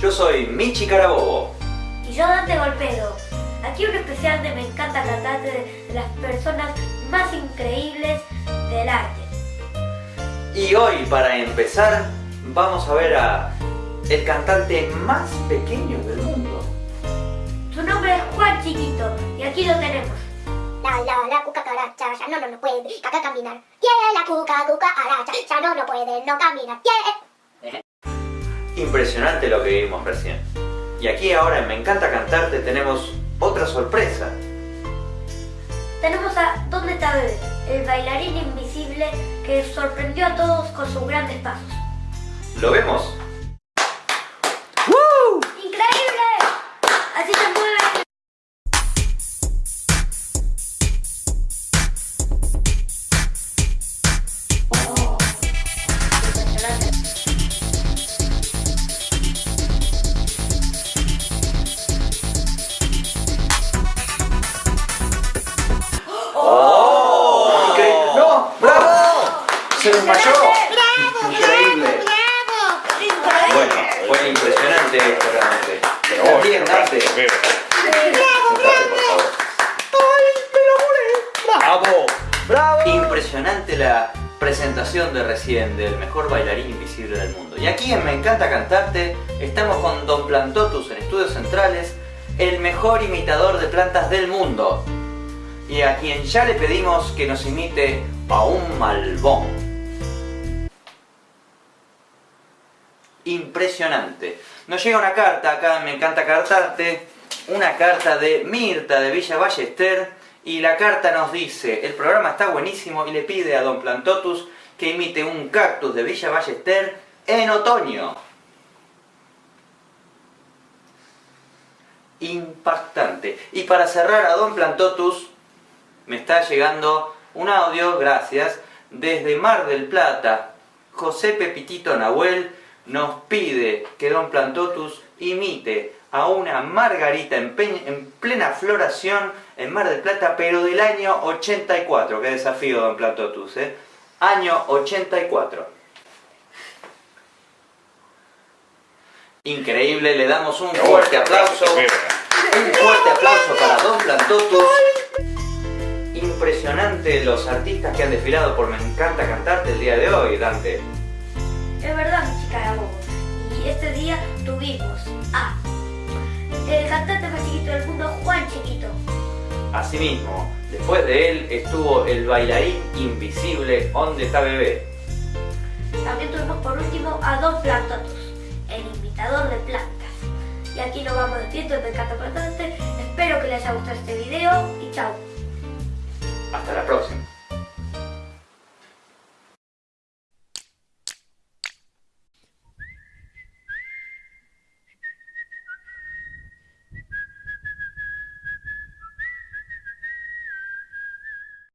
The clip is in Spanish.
Yo soy Michi Carabobo. Y yo Dante Golpedo. Aquí un especial de Me encanta cantarte de, de las personas más increíbles del arte. Y hoy, para empezar, vamos a ver a el cantante más pequeño del mundo. Su nombre es Juan Chiquito y aquí lo tenemos. La la la cucaracha, ya no no no puede caca caminar. Yeah, la cuca cucaracha, ya no no puede no caminar. Yeah. Impresionante lo que vimos recién. Y aquí ahora en Me encanta cantarte tenemos otra sorpresa. Tenemos a ¿Dónde está Bebé? El bailarín invisible que sorprendió a todos con sus grandes pasos. ¿Lo vemos? ¡Bravo! ¡Se desmayó! Increíble. Bueno, fue impresionante esto realmente. Pero bien, Dante. Sentate, por favor. ¡Bravo! ¡Bravo! Impresionante la presentación de recién del mejor bailarín invisible del mundo. Y aquí en Me Encanta Cantarte estamos con Don Plantotus en Estudios Centrales, el mejor imitador de plantas del mundo. Y a quien ya le pedimos que nos imite a un malbón. Impresionante. Nos llega una carta acá Me Encanta Cantarte, una carta de Mirta de Villa Ballester y la carta nos dice, el programa está buenísimo y le pide a Don Plantotus que imite un cactus de Villa Ballester en otoño. Impactante. Y para cerrar a Don Plantotus, me está llegando un audio, gracias, desde Mar del Plata. José Pepitito Nahuel nos pide que Don Plantotus imite a una margarita en, plena floración en Mar del Plata, pero del año 84. Qué desafío, Don Plantotus, ¿eh? Año 84. Increíble, le damos un fuerte aplauso. Un fuerte aplauso para Don Plantotus. Impresionante los artistas que han desfilado por Me Encanta Cantarte el día de hoy, Dante. Es verdad, mi chica era bobo. Y este día tuvimos a el cantante más chiquito del mundo, Juan Chiquito. Asimismo, después de él estuvo el bailarín invisible ¿Dónde está bebé? También tuvimos por último a Don Plantotus, el imitador de plantas. Y aquí nos vamos despidiendo, me encanta cantarte. Espero que les haya gustado este video y chao. Hasta la próxima.